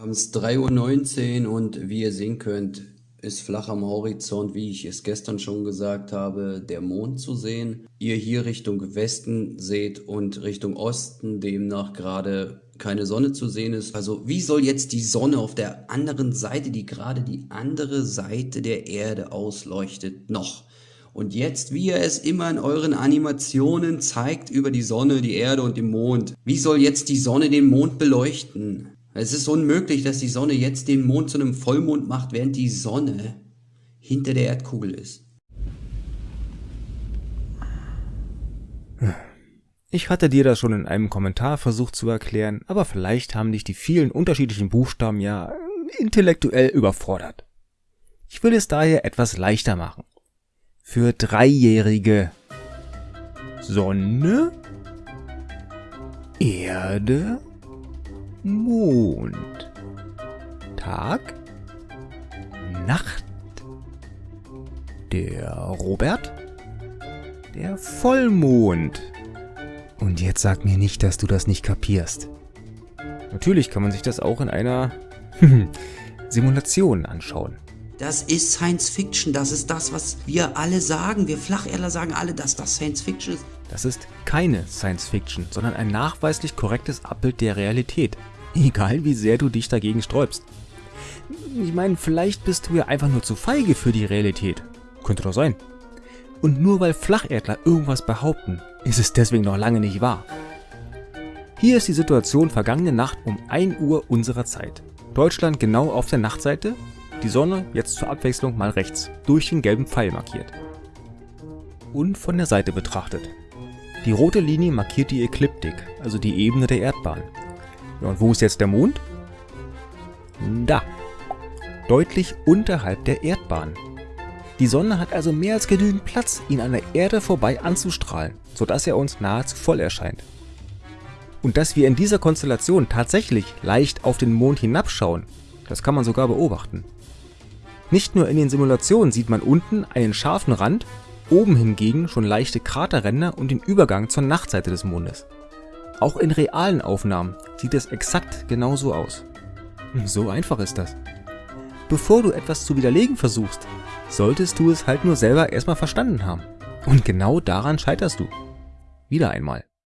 Wir haben es 3.19 Uhr und wie ihr sehen könnt, ist flach am Horizont, wie ich es gestern schon gesagt habe, der Mond zu sehen. Ihr hier Richtung Westen seht und Richtung Osten demnach gerade keine Sonne zu sehen ist. Also wie soll jetzt die Sonne auf der anderen Seite, die gerade die andere Seite der Erde ausleuchtet, noch? Und jetzt, wie ihr es immer in euren Animationen zeigt über die Sonne, die Erde und den Mond. Wie soll jetzt die Sonne den Mond beleuchten? Es ist unmöglich, dass die Sonne jetzt den Mond zu einem Vollmond macht, während die Sonne hinter der Erdkugel ist. Ich hatte dir das schon in einem Kommentar versucht zu erklären, aber vielleicht haben dich die vielen unterschiedlichen Buchstaben ja intellektuell überfordert. Ich will es daher etwas leichter machen. Für Dreijährige Sonne, Erde, Mond. Tag, Nacht. Der Robert, der Vollmond. Und jetzt sag mir nicht, dass du das nicht kapierst. Natürlich kann man sich das auch in einer Simulation anschauen. Das ist Science Fiction, das ist das, was wir alle sagen. Wir Flacherdler sagen alle, dass das Science Fiction ist. Das ist keine Science Fiction, sondern ein nachweislich korrektes Abbild der Realität. Egal wie sehr du dich dagegen sträubst. Ich meine, vielleicht bist du ja einfach nur zu feige für die Realität. Könnte doch sein. Und nur weil Flacherdler irgendwas behaupten, ist es deswegen noch lange nicht wahr. Hier ist die Situation vergangene Nacht um 1 Uhr unserer Zeit. Deutschland genau auf der Nachtseite, die Sonne jetzt zur Abwechslung mal rechts, durch den gelben Pfeil markiert. Und von der Seite betrachtet. Die rote Linie markiert die Ekliptik, also die Ebene der Erdbahn. Ja, und wo ist jetzt der Mond? Da. Deutlich unterhalb der Erdbahn. Die Sonne hat also mehr als genügend Platz, ihn an der Erde vorbei anzustrahlen, sodass er uns nahezu voll erscheint. Und dass wir in dieser Konstellation tatsächlich leicht auf den Mond hinabschauen, das kann man sogar beobachten. Nicht nur in den Simulationen sieht man unten einen scharfen Rand, oben hingegen schon leichte Kraterränder und den Übergang zur Nachtseite des Mondes. Auch in realen Aufnahmen sieht es exakt genauso aus. So einfach ist das. Bevor du etwas zu widerlegen versuchst, solltest du es halt nur selber erstmal verstanden haben. Und genau daran scheiterst du. Wieder einmal.